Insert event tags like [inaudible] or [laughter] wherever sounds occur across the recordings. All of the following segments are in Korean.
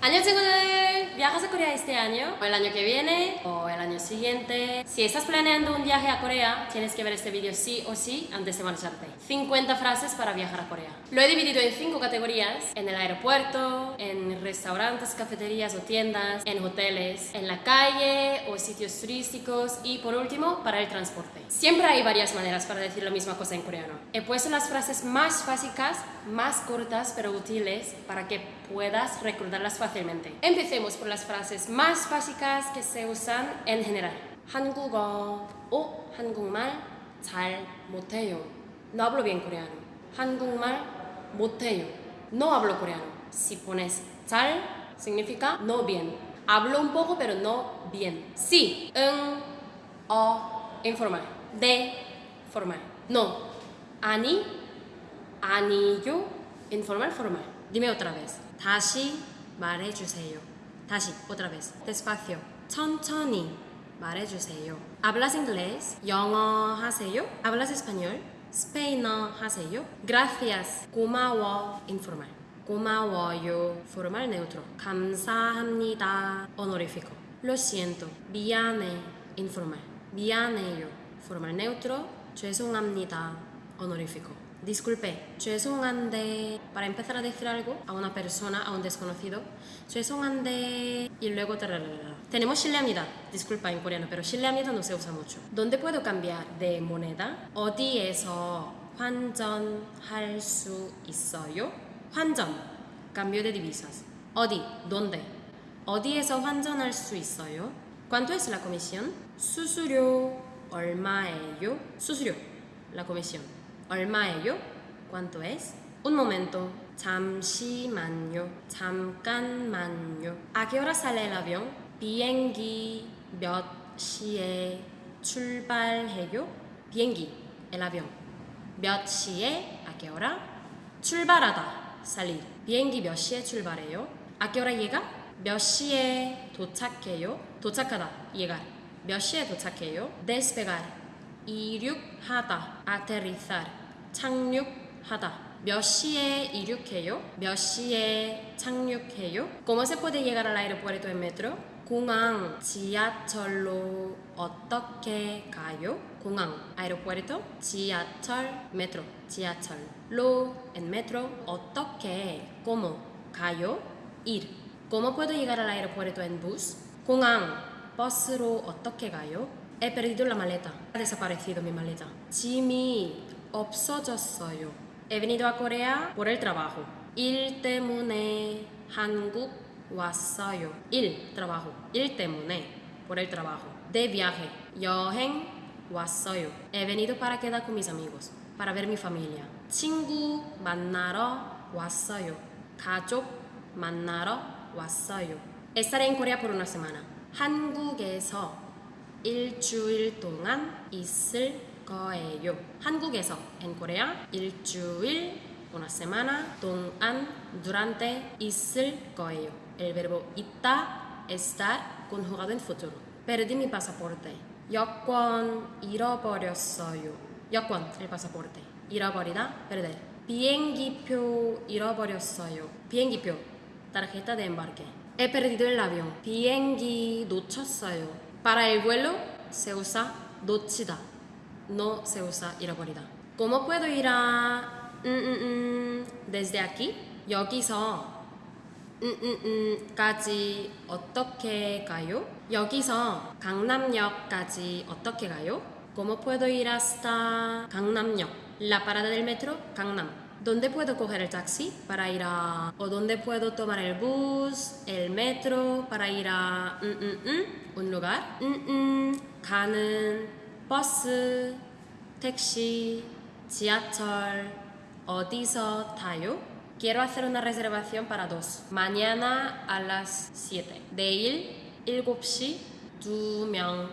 안녕 친구들 ¿Viajas a Corea este año? ¿O el año que viene? ¿O el año siguiente? Si estás planeando un viaje a Corea, tienes que ver este vídeo sí o sí antes de marcharte. 50 frases para viajar a Corea. Lo he dividido en 5 categorías. En el aeropuerto, en restaurantes, cafeterías o tiendas, en hoteles, en la calle o sitios turísticos y por último, para el transporte. Siempre hay varias maneras para decir la misma cosa en coreano. He puesto las frases más básicas, más cortas pero útiles para que puedas recordarlas fácilmente. Empecemos por las frases más básicas que se usan en general. 한국어 o 한국말 잘 못해요. No hablo bien coreano. 한국말 못해요. No hablo coreano. Si pones 잘 significa no bien. Hablo un poco pero no bien. Sí, o, informal. De, formal. No, 아니, 아니요, informal, formal. Dime otra vez. 다시 말해주세요. 다시, otra vez. Despacio. 천천히 말해주세요. ¿Hablas inglés? 영어 하세요? ¿Hablas español? 스페인어 하세요? Gracias. 고마워. Informal. 고마워요. Formal neutro. 감사합니다. Honorífico. Lo siento. 미안해. Informal. 미안해요. Formal neutro. 죄송합니다. Honorífico. Disculpe, yo es un ande... Para empezar a decir algo a una persona, a un desconocido, yo es un ande... Y luego... Tenemos chileanidad, disculpa en coreano, pero chileanidad no se usa mucho. ¿Dónde puedo cambiar de moneda? 어디에서 환전할 su isoyo? 환전, cambio de divisas. ¿Odi? ¿dónde? 어디에서 hal su isseoyo? ¿Cuánto es la comisión? 수수료 olmaeyo. 수수료, la comisión. 얼마예요? ¿Cuánto es? Un momento. 잠시만요. 잠깐만요. ¿A qué hora sale el avión? 비행기 몇 시에 출발해요? 비행기, el avión. 몇 시에, ¿a qué hora? 출발하다, salir. 비행기 몇 시에 출발해요? ¿A qué hora llega? 몇 시에 도착해요? 도착하다, llegar. 몇 시에 도착해요? despegar. 이륙하다, aterrizar. 착륙하다. 몇 시에 이륙해요? 몇 시에 착륙해요? ¿Cómo se puede llegar al aeropuerto en metro? 공항 지하철로 어떻게 가요? 공항 aeropuerto 지하철 metro 지하철로 en metro 어떻게 cómo 가요? ir ¿Cómo puedo llegar al aeropuerto en bus? 공항 버스로 어떻게 가요? He perdido la maleta. Ha desaparecido mi maleta. 짐이 없어졌어요. He venido a Corea por el trabajo. 일 때문에 한국 왔어요. 일, trabajo. 일 때문에, por el trabajo. De viaje, 여행 왔어요. He venido para quedar con mis amigos, para ver mi familia. 친구 만나러 왔어요. 가족 만나러 왔어요. Estaré en Corea por una semana. 한국에서 일주일 동안 있을 거예요. 한국에서 en Corea 일주일 una semana 동안 durante 있을 El verbo 있다 estar conjugado en futuro. Perdí mi pasaporte. 여권 잃어버렸어요. 여권 el pasaporte. 잃어버리다 perder. 비행기표 잃어버렸어요. 비행기표 tarjeta de embarque. He perdido el avión. 비행기 놓쳤어요. Para el vuelo se usa 놓치다 no se usa ir guarida. ¿Cómo puedo ir a mm, mm, mm, desde aquí? Yo quiso. Mm, mm, mm, ¿Casi? ¿Otoque gayo? Yo quiso. ¿Gangnam-yok? ¿Casi? toque gayo? ¿Cómo puedo ir hasta gangnam La parada del metro, Gangnam. ¿Dónde puedo coger el taxi para ir a.? ¿O dónde puedo tomar el bus, el metro para ir a. un lugar? mmm... 버스, 택시, 지하철 어디서 Quiero hacer una reservación para dos. Mañana a las 7. 내일 7시 2명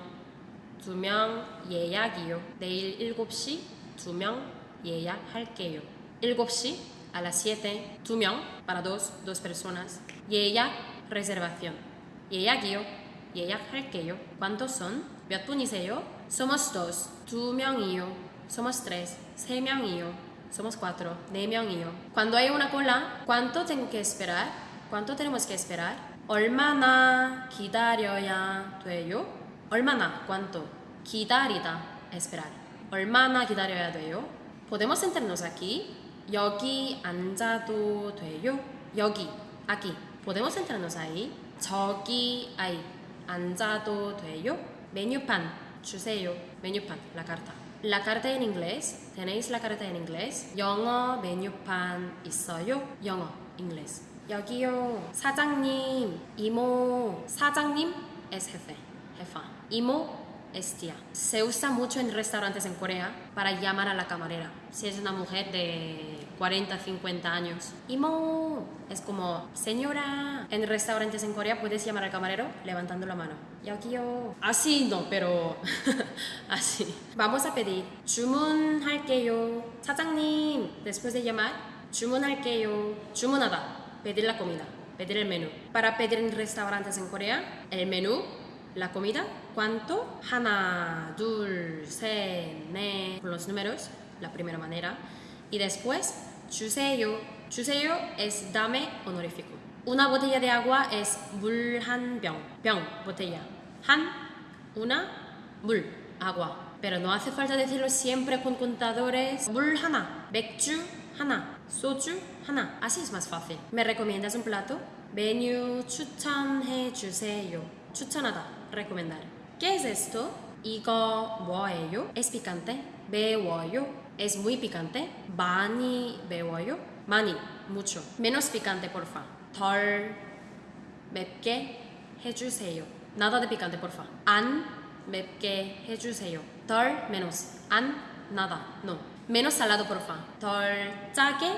guio 예약이요. 내일 7시 예약할게요. 7시 a las 7 2 para dos, dos personas. 예약 reservación. 예약이요. 예약할게요. ¿Cuántos son? 몇 분이세요? Somos dos. 두 명이요. Somos tres. 세 명이요. Somos cuatro. 네 명이요. Cuando hay una cola, ¿cuánto tengo que esperar? ¿Cuánto tenemos que esperar? 얼마나 기다려야 돼요? 얼마나, cuánto. 기다리다, esperar. 얼마나 기다려야 돼요? Podemos sentarnos aquí. 여기 앉아도 돼요? 여기, aquí. Podemos sentarnos ahí. 저기, ahí. 앉아도 돼요? pan chuseyo, pan, la carta. La carta en inglés, tenéis la carta en inglés. Yongo, pan, isoyo, yongo, inglés. Yo satang sajangnim, imo, sajangnim, es jefe, jefa. Imo, estia. Se usa mucho en restaurantes en Corea para llamar a la camarera. Si es una mujer de 40, 50 años. Imo es como, señora, en restaurantes en Corea puedes llamar al camarero levantando la mano. Y aquí yo, así no, pero [laughs] así. Vamos a pedir, 주문할게요. 사장님, después de llamar, 주문할게요. 주문하다, pedir la comida, pedir el menú. Para pedir en restaurantes en Corea, el menú la comida, cuánto, hana, dulce, ne, con los números, la primera manera, y después 주세요. 주세요 es dame honorífico. Una botella de agua es 물 han 병. 병, botella. han una, 물, agua. Pero no hace falta decirlo siempre con contadores. 물 하나, 맥주 하나, 소주 하나. Así es más fácil. ¿Me recomiendas un plato? 메뉴 he chuseyo. 추천하다, recomendar. ¿Qué es esto? 이거 뭐예요? Es picante. 매워요. Es muy picante. 많이 매워요. 많이, mucho. Menos picante, porfa. 덜 맵게 해주세요. Nada de picante, porfa. 안 맵게 해주세요. 덜 menos. ¿An? nada. No. Menos salado, porfa. 덜 짜게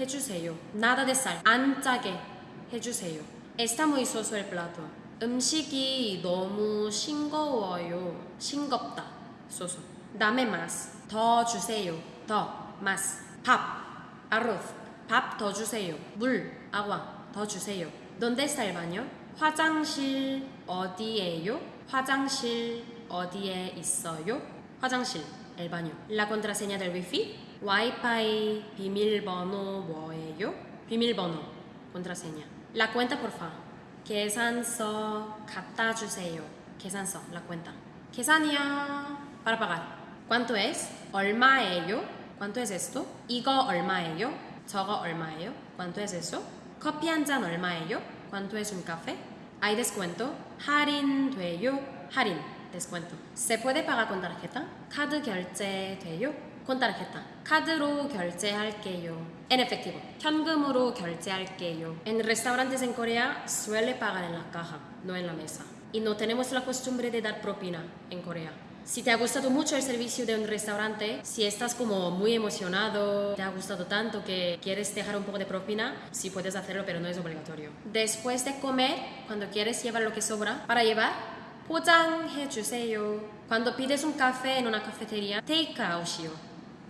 해주세요. Nada de sal. 안 짜게 해주세요. Está muy soso el plato. 음식이 너무 싱거워요. 싱겁다. 소소. 다음에 맛. 더 주세요. 더. 맛. 밥. arroz. 밥더 주세요. 물. agua. 더 주세요. donde está el baño? 화장실 어디에요? 화장실 어디에 있어요? 화장실. el baño. la contraseña del wifi? 와이파이 비밀번호 뭐예요? 비밀번호. contraseña. la cuenta por favor. 계산서 갖다 주세요. 계산서, la cuenta. 계산이요. Para pagar. ¿Cuánto es? 얼마예요? ¿Cuánto es esto? 이거 얼마예요? 저거 얼마예요? ¿Cuánto es eso? 커피 한 잔 얼마예요? ¿Cuánto es un café? ¿Hay descuento? 할인돼요? 할인. Descuento. ¿Se puede pagar con tarjeta? 카드 결제 돼요? tarjeta. 카드로 결제할게요. En efectivo. 현금으로 결제할게요. En restaurantes en Corea suele pagar en la caja, no en la mesa. Y no tenemos la costumbre de dar propina en Corea. Si te ha gustado mucho el servicio de un restaurante, si estás como muy emocionado, te ha gustado tanto que quieres dejar un poco de propina, sí puedes hacerlo, pero no es obligatorio. Después de comer, cuando quieres llevar lo que sobra, para llevar, 포장해주세요. Cuando pides un café en una cafetería, take out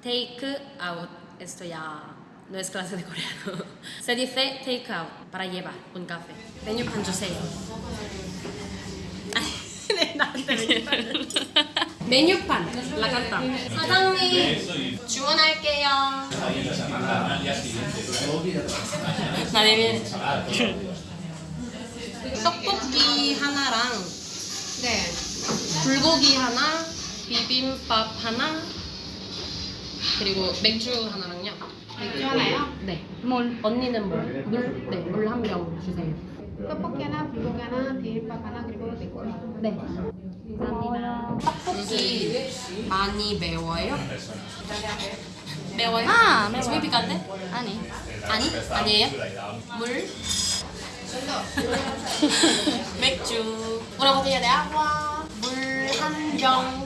take out. Esto ya no es clase de coreano. Se dice take out, para llevar un café. 메뉴판 주세요. 메뉴판 라간다 사장님 주문할게요 나 내면 떡볶이 하나랑 네 불고기 하나 비빔밥 하나 그리고 맥주 하나랑요. 맥주 하나요? 네. 물 언니는 물. 물? 네. 물 한 병 주세요. 떡볶이 하나, 불고기 하나, 비빔밥 하나 그리고 맥주. 하나. 네. 감사합니다. 떡볶이 많이 매워요? 매워요? 아, 매워. 집에 비 아니. 아니? 아니에요? 물? [laughs] 맥주. 뭐라고 해야 돼? 물한 병.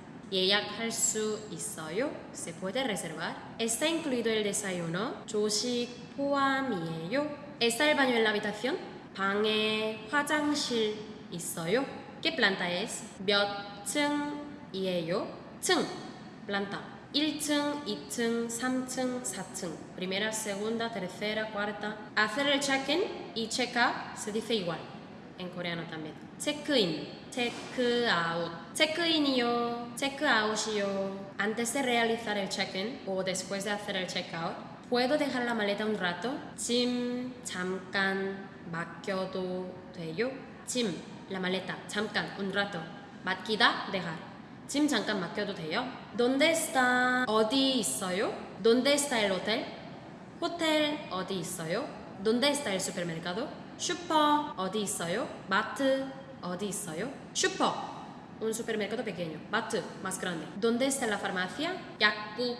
예약할 수 있어요? Se puede reservar? Está incluido el desayuno? 조식 포함이에요? Está el baño en la habitación? 방에 화장실 있어요? ¿Qué planta es? 몇 층이에요? 층 planta 1층, 2층, 3층, 4층. Primera, segunda, tercera, cuarta. Hacer el check-in y check-out se dice igual. en coreano también. Check-in, check-out. Check-in이요, check-out이요. Antes de realizar el check-in o después de hacer el check-out, ¿puedo dejar la maleta un rato? 짐 잠깐 맡겨도 돼요? 짐, la maleta, 잠깐, un rato. 맡기다, dejar. 짐 잠깐 맡겨도 돼요? ¿Dónde está? 어디 있어요? ¿Dónde está el hotel? 호텔 어디 있어요? ¿Dónde está el supermercado? 슈퍼 어디 있어요? 마트 어디 있어요? 슈퍼 un supermercado pequeño. 마트 más grande. ¿Dónde está la farmacia? 약국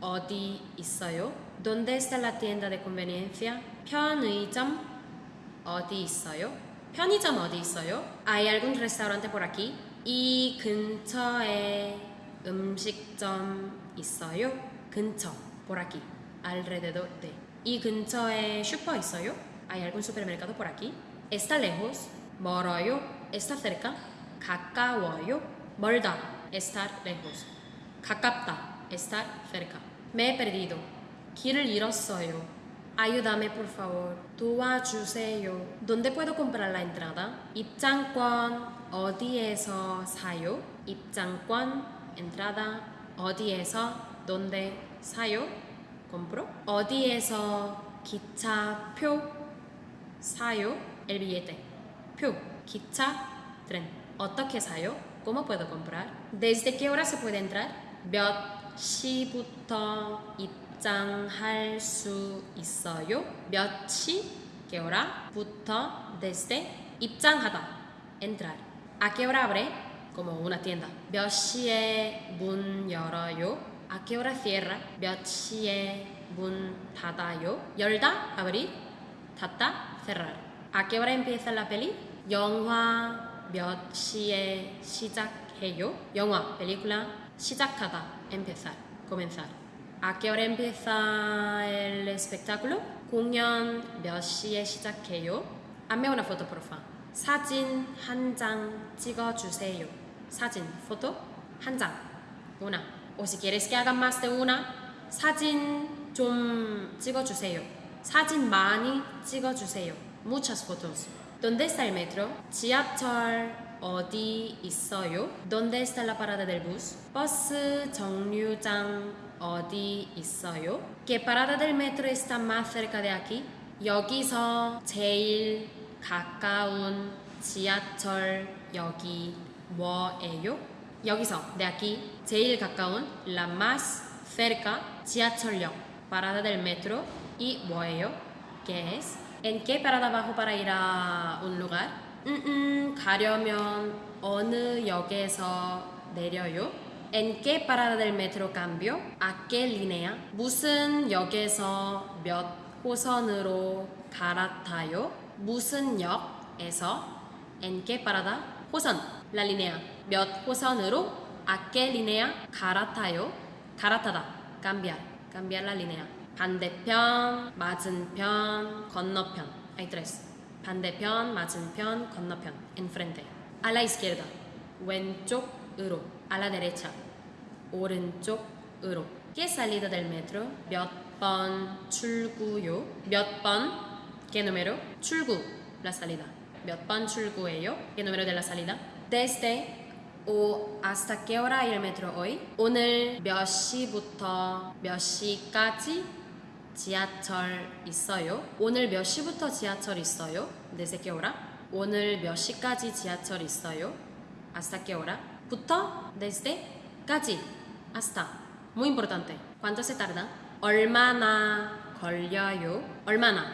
어디 있어요? ¿Dónde está la tienda de conveniencia? 편의점 어디 있어요? 편의점 어디 있어요? ¿Hay algún restaurante por aquí? 이 근처에 음식점 있어요? 근처 por aquí. alrededor de. 이 근처에 슈퍼 있어요? ¿hay algún supermercado por aquí? ¿Está lejos? ¿Moroyo? ¿Está cerca? ¿Kakawoyo? ¿Molda? Estar lejos. ¿Cacapta? Estar cerca. Me he perdido. Quiero ir a Soyo. Ayúdame, por favor. 도와주세요. ¿Dónde puedo comprar la entrada? 입장권 어디에서 사요? 입장권 entrada 어디에서 ¿Dónde sayo? ¿Compro? 어디에서 기차표 sayo el billete. Piu 기차, tren. 어떻게 사요? ¿Cómo puedo comprar? ¿Desde qué hora se puede entrar? 몇 시부터 입장할 수 있어요? 몇 시, qué hora, 부터, desde, 입장하다, entrar. ¿A qué hora abre? Como una tienda. 몇 시에 문 열어요? ¿A qué hora cierra? 몇 시에 문 닫아요? 열다, abrir, 닫다, cerrar. ¿A qué hora empieza la peli? 영화 몇 시에 시작해요? 영화, película, 시작하다, empezar, comenzar. ¿A qué hora empieza el espectáculo? 공연 몇 시에 시작해요? Hazme una foto, porfa. 사진 한장 찍어주세요. 사진, foto, 한 장, una. O si quieres que hagan más de una, 사진 좀 찍어주세요. 사진 많이 찍어주세요. Muchas fotos. ¿Dónde está el metro? 지하철 어디 있어요? ¿Dónde está la parada del bus? 버스 정류장 어디 있어요? ¿Qué parada del metro está más cerca de aquí? 여기서 제일 가까운 지하철역이 뭐예요? 여기서 de aquí 제일 가까운 la más cerca 지하철역 parada del metro y 뭐예요? guess en qué parada bajo para ir a un lugar? 음, 음, 가려면 어느 역에서 내려요? en qué parada del metro cambio? a qué línea? 무슨 역에서 몇 호선으로 갈아타요? 무슨 역에서 en qué parada? 호선 la línea 몇 호선으로 a qué línea? 갈아타요? 갈아타다 cambiar cambiar la línea 반대편, 맞은편, 건너편. Hay tres. 반대편, 맞은편, 건너편. Enfrente. A la izquierda. 왼쪽으로. A la derecha. 오른쪽으로. ¿Qué salida del metro? 몇 번 출구요? 몇 번? ¿Qué número? 출구. La salida. 몇 번 출구예요? ¿Qué número de la salida? Desde o hasta qué hora el metro hoy? 오늘 몇 시부터 몇 시까지 지하철 있어요? 오늘 몇 시부터 지하철 있어요? 네세개오라 오늘 몇 시까지 지하철 있어요? 아스타개오라 부터 네세까지 아스타 muy importante ¿cuánto se tarda? 얼마나 걸려요? 얼마나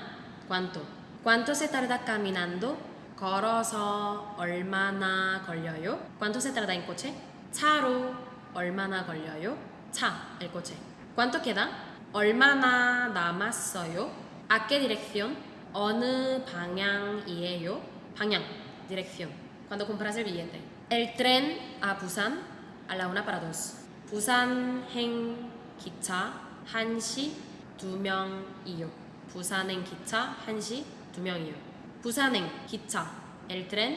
¿cuánto? ¿cuánto se tarda caminando? 걸어서 얼마나 걸려요? ¿cuánto se tarda en coche? 차로 얼마나 걸려요? 차, el coche ¿cuánto queda? 얼마나 남았어요? ¿A qué dirección? 어느 방향이에요? 방향, dirección. Cuando compras el billete. El tren a Busan a la una para dos. 부산행 기차 1시 2명이요. 부산행 기차 1시 2명이요. 부산행 기차 el tren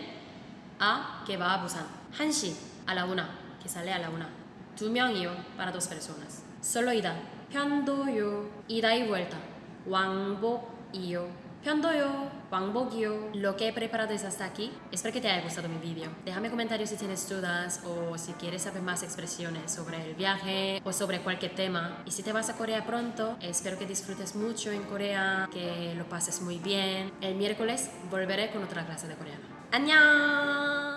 a que va a Busan. 1시 a la una que sale a la una. 2명이요 para dos personas. Solo ida 편도요 ida y vuelta 왕복이요 편도요 왕복이요 lo que he preparado es hasta aquí espero que te haya gustado mi vídeo déjame comentarios si tienes dudas o si quieres saber más expresiones sobre el viaje o sobre cualquier tema y si te vas a Corea pronto espero que disfrutes mucho en Corea que lo pases muy bien el miércoles volveré con otra clase de coreano ¡Annyeong!